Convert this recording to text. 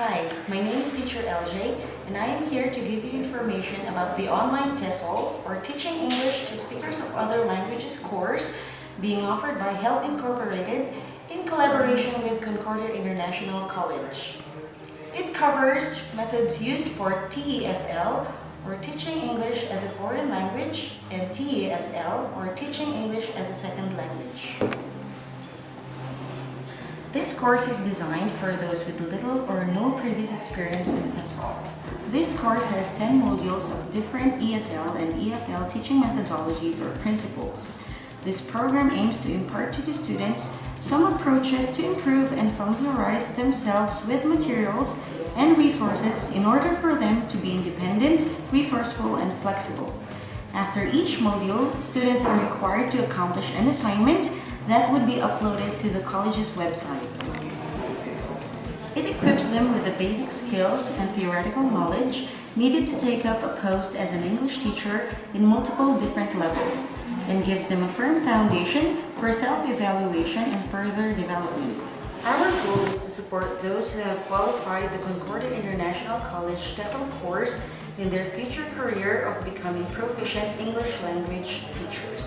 Hi, my name is Teacher LJ and I am here to give you information about the online TESOL or Teaching English to Speakers of Other Languages course being offered by HELP Incorporated in collaboration with Concordia International College. It covers methods used for TEFL or Teaching English as a Foreign Language and TESL or Teaching English as a Second Language. This course is designed for those with little or experience in TESOL. This course has 10 modules of different ESL and EFL teaching methodologies or principles. This program aims to impart to the students some approaches to improve and familiarize themselves with materials and resources in order for them to be independent, resourceful, and flexible. After each module, students are required to accomplish an assignment that would be uploaded to the college's website. It equips them with the basic skills and theoretical knowledge needed to take up a post as an English teacher in multiple different levels and gives them a firm foundation for self-evaluation and further development. Our goal is to support those who have qualified the Concordia International College TESOL course in their future career of becoming proficient English language teachers.